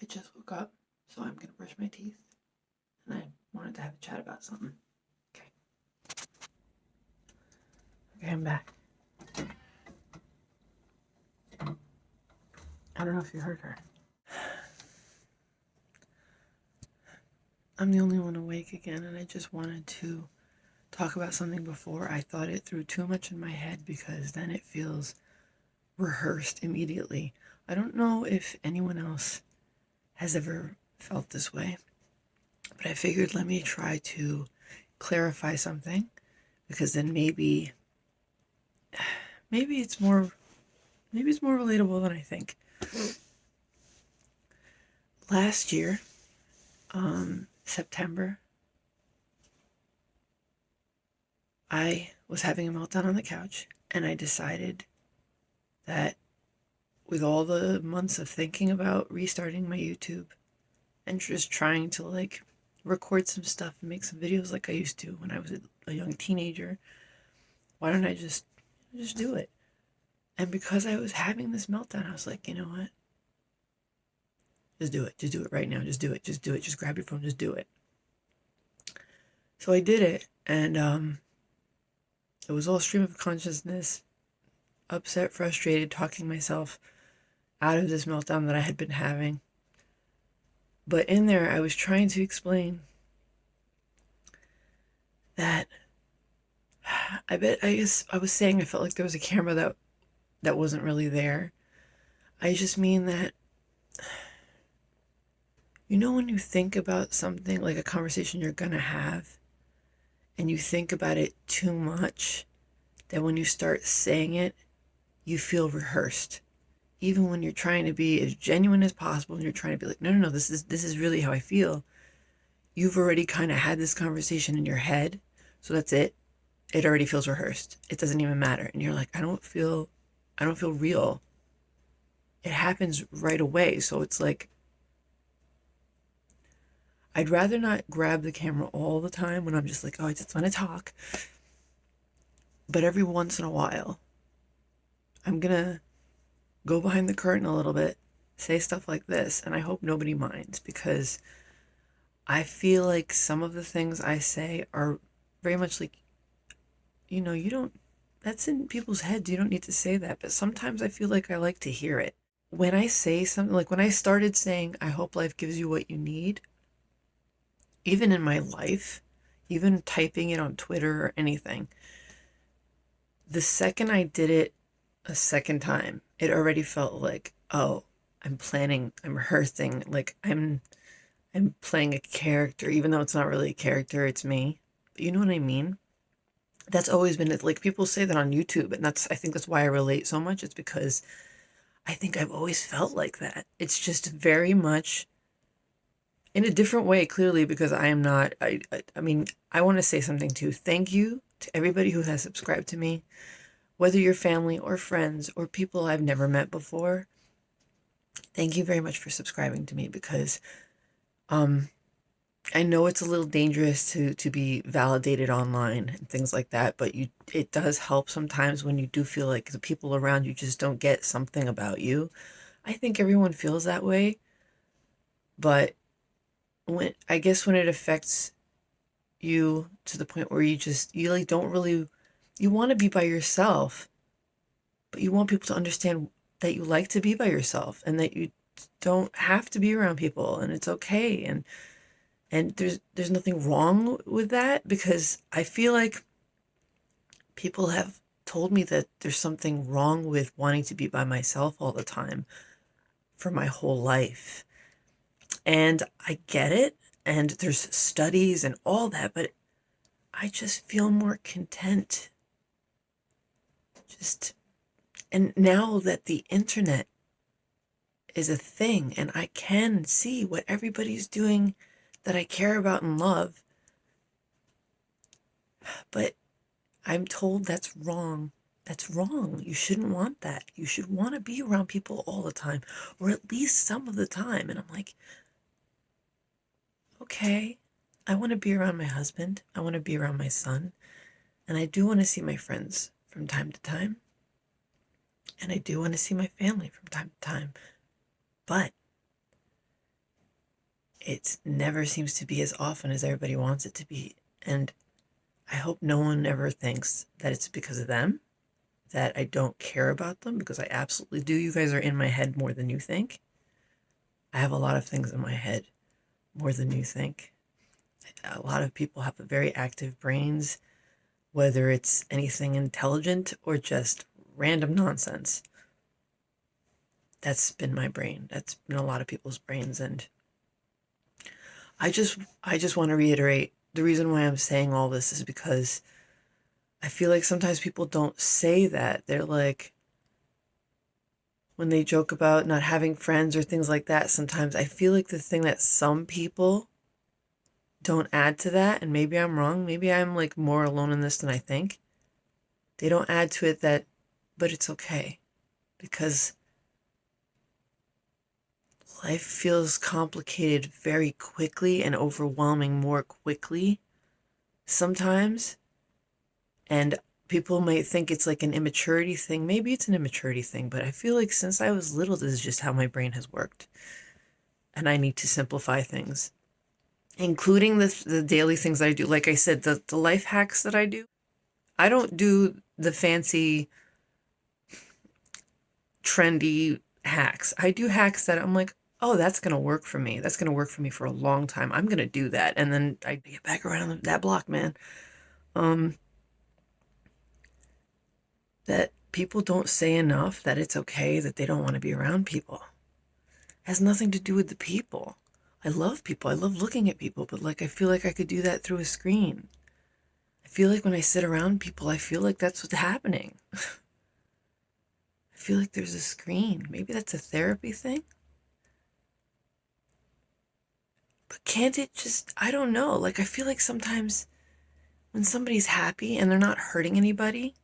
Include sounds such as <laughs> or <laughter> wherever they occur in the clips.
I just woke up, so I'm gonna brush my teeth. And I wanted to have a chat about something. Okay. Okay, I'm back. I don't know if you heard her. I'm the only one awake again, and I just wanted to talk about something before I thought it through too much in my head because then it feels rehearsed immediately. I don't know if anyone else has ever felt this way, but I figured let me try to clarify something because then maybe <sighs> maybe it's more maybe it's more relatable than I think. Last year, um, September, I was having a meltdown on the couch and I decided that with all the months of thinking about restarting my YouTube and just trying to like record some stuff and make some videos like I used to when I was a young teenager, why don't I just just do it? And because I was having this meltdown, I was like, you know what? Just do it. Just do it right now. Just do it. Just do it. Just grab your phone. Just do it. So I did it, and um, it was all stream of consciousness, upset, frustrated, talking myself out of this meltdown that I had been having. But in there, I was trying to explain that <sighs> I bet I guess I was saying I felt like there was a camera that that wasn't really there. I just mean that <sighs> you know when you think about something like a conversation you're going to have and you think about it too much, that when you start saying it, you feel rehearsed. Even when you're trying to be as genuine as possible and you're trying to be like, no, no, no, this is this is really how I feel. You've already kind of had this conversation in your head. So that's it. It already feels rehearsed. It doesn't even matter. And you're like, I don't feel I don't feel real. It happens right away. So it's like I'd rather not grab the camera all the time when I'm just like, oh, I just want to talk. But every once in a while, I'm to go behind the curtain a little bit, say stuff like this, and I hope nobody minds because I feel like some of the things I say are very much like, you know, you don't, that's in people's heads. You don't need to say that. But sometimes I feel like I like to hear it. When I say something, like when I started saying, I hope life gives you what you need, even in my life, even typing it on Twitter or anything, the second I did it a second time, it already felt like, oh, I'm planning, I'm rehearsing, like I'm I'm playing a character, even though it's not really a character, it's me. You know what I mean? That's always been it. Like people say that on YouTube, and that's I think that's why I relate so much. It's because I think I've always felt like that. It's just very much in a different way, clearly, because I am not, I, I, I mean, I want to say something too. Thank you to everybody who has subscribed to me, whether you're family or friends or people I've never met before. Thank you very much for subscribing to me because um, I know it's a little dangerous to, to be validated online and things like that, but you it does help sometimes when you do feel like the people around you just don't get something about you. I think everyone feels that way, but when I guess when it affects you to the point where you just you like don't really you want to be by yourself but you want people to understand that you like to be by yourself and that you don't have to be around people and it's okay and and there's there's nothing wrong with that because I feel like people have told me that there's something wrong with wanting to be by myself all the time for my whole life and I get it, and there's studies and all that, but I just feel more content. Just, and now that the internet is a thing and I can see what everybody's doing that I care about and love, but I'm told that's wrong. That's wrong. You shouldn't want that. You should want to be around people all the time, or at least some of the time. And I'm like, okay, I want to be around my husband. I want to be around my son. And I do want to see my friends from time to time. And I do want to see my family from time to time. But it never seems to be as often as everybody wants it to be. And I hope no one ever thinks that it's because of them, that I don't care about them, because I absolutely do. You guys are in my head more than you think. I have a lot of things in my head more than you think. A lot of people have very active brains, whether it's anything intelligent or just random nonsense. That's been my brain. That's been a lot of people's brains and I just I just want to reiterate the reason why I'm saying all this is because I feel like sometimes people don't say that. They're like when they joke about not having friends or things like that, sometimes I feel like the thing that some people don't add to that, and maybe I'm wrong, maybe I'm like more alone in this than I think. They don't add to it that, but it's okay because life feels complicated very quickly and overwhelming more quickly sometimes. And people might think it's like an immaturity thing. Maybe it's an immaturity thing, but I feel like since I was little, this is just how my brain has worked. And I need to simplify things, including the, the daily things that I do. Like I said, the, the life hacks that I do, I don't do the fancy, trendy hacks. I do hacks that I'm like, oh, that's going to work for me. That's going to work for me for a long time. I'm going to do that. And then I get back around that block, man. Um, that people don't say enough that it's okay that they don't want to be around people. It has nothing to do with the people. I love people. I love looking at people, but like I feel like I could do that through a screen. I feel like when I sit around people, I feel like that's what's happening. <laughs> I feel like there's a screen. Maybe that's a therapy thing. But can't it just, I don't know. Like, I feel like sometimes when somebody's happy and they're not hurting anybody,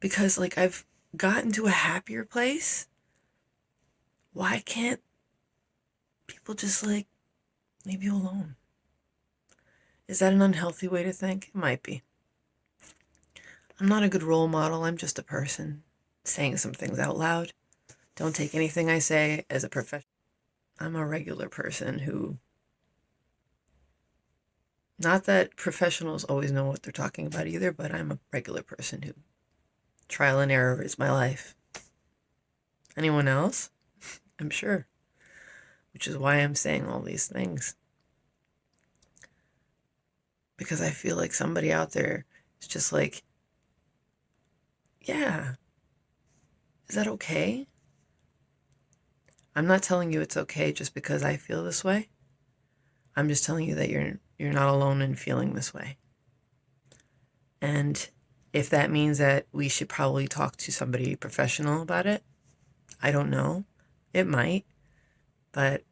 because like I've gotten to a happier place, why can't people just like leave you alone? Is that an unhealthy way to think? It might be. I'm not a good role model. I'm just a person saying some things out loud. Don't take anything I say as a profession. I'm a regular person who. Not that professionals always know what they're talking about either, but I'm a regular person who. Trial and error is my life. Anyone else? <laughs> I'm sure. Which is why I'm saying all these things. Because I feel like somebody out there is just like, yeah, is that okay? I'm not telling you it's okay just because I feel this way. I'm just telling you that you're you're not alone in feeling this way. And if that means that we should probably talk to somebody professional about it, I don't know. It might. But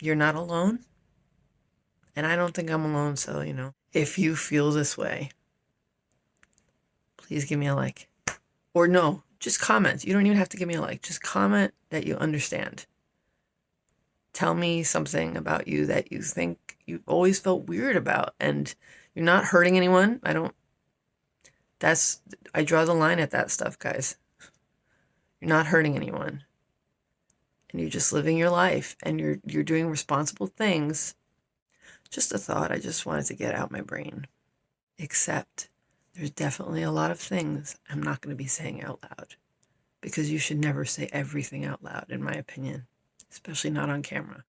you're not alone. And I don't think I'm alone, so, you know, if you feel this way, please give me a like. Or no, just comment. You don't even have to give me a like. Just comment that you understand. Tell me something about you that you think you've always felt weird about and you're not hurting anyone. I don't that's I draw the line at that stuff, guys. You're not hurting anyone. And you're just living your life and you're you're doing responsible things. Just a thought I just wanted to get out my brain. Except there's definitely a lot of things I'm not going to be saying out loud because you should never say everything out loud, in my opinion, especially not on camera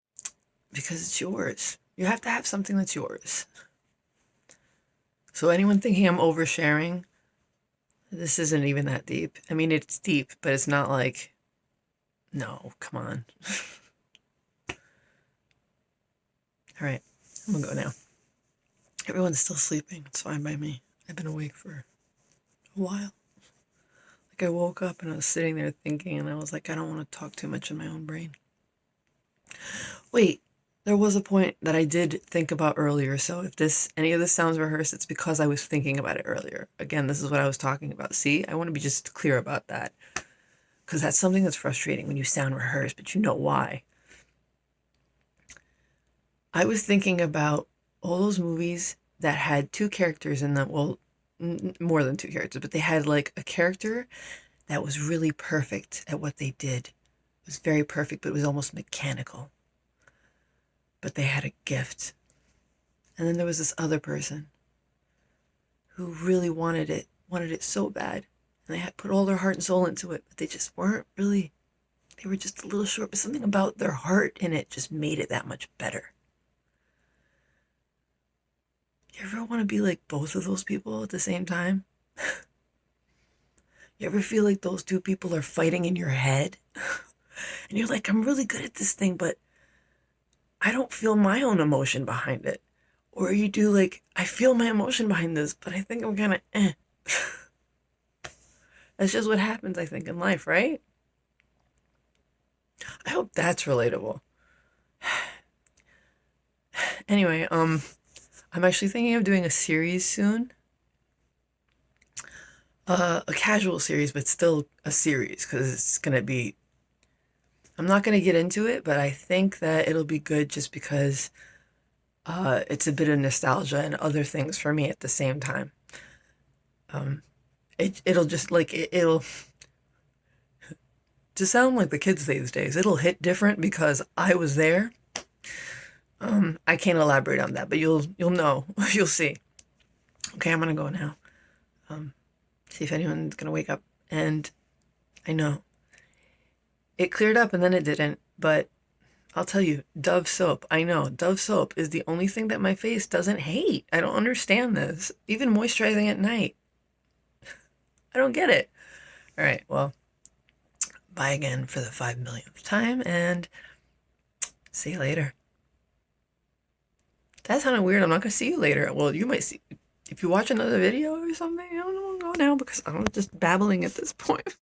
because it's yours. You have to have something that's yours. So, anyone thinking I'm oversharing, this isn't even that deep. I mean, it's deep, but it's not like, no, come on. All right, I'm gonna go now. Everyone's still sleeping. It's fine by me. I've been awake for a while. Like I woke up and I was sitting there thinking, and I was like, I don't want to talk too much in my own brain. Wait, there was a point that I did think about earlier. So if this any of this sounds rehearsed, it's because I was thinking about it earlier. Again, this is what I was talking about. See, I want to be just clear about that. Because that's something that's frustrating when you sound rehearsed, but you know why. I was thinking about all those movies that had two characters in them. Well, n- more than two characters, but they had like a character that was really perfect at what they did. It was very perfect, but it was almost mechanical. but they had a gift. And then there was this other person who really wanted it, wanted it so bad. And they had put all their heart and soul into it, but they just weren't really, they were just a little short. But something about their heart in it just made it that much better. You ever want to be like both of those people at the same time? <laughs> you ever feel like those two people are fighting in your head? <laughs> and you're like, I'm really good at this thing, but I don't feel my own emotion behind it. Or you do like, I feel my emotion behind this, but I think I'm kind of eh. <laughs> that's just what happens, I think, in life, right? I hope that's relatable. anyway, um, I'm actually thinking of doing a series soon. Uh, a casual series, but still a series because it's gonna be. I'm not gonna get into it, but I think that it'll be good just because uh, it's a bit of nostalgia and other things for me at the same time. Um, it it'll just like it, it'll to sound like the kids these days. It'll hit different because I was there. Um, I can't elaborate on that, but you'll you'll know. <laughs> you'll see. Okay, I'm gonna go now. Um, see if anyone's gonna wake up. And I know it cleared up and then it didn't, but I'll tell you, Dove soap. I know Dove soap is the only thing that my face doesn't hate. I don't understand this. Even moisturizing at night. I don't get it. All right, well, bye again for the five millionth time and see you later. That sounded weird. I'm not gonna see you later. Well, you might see if you watch another video or something. I don't know. Go now because I'm just babbling at this point. <laughs>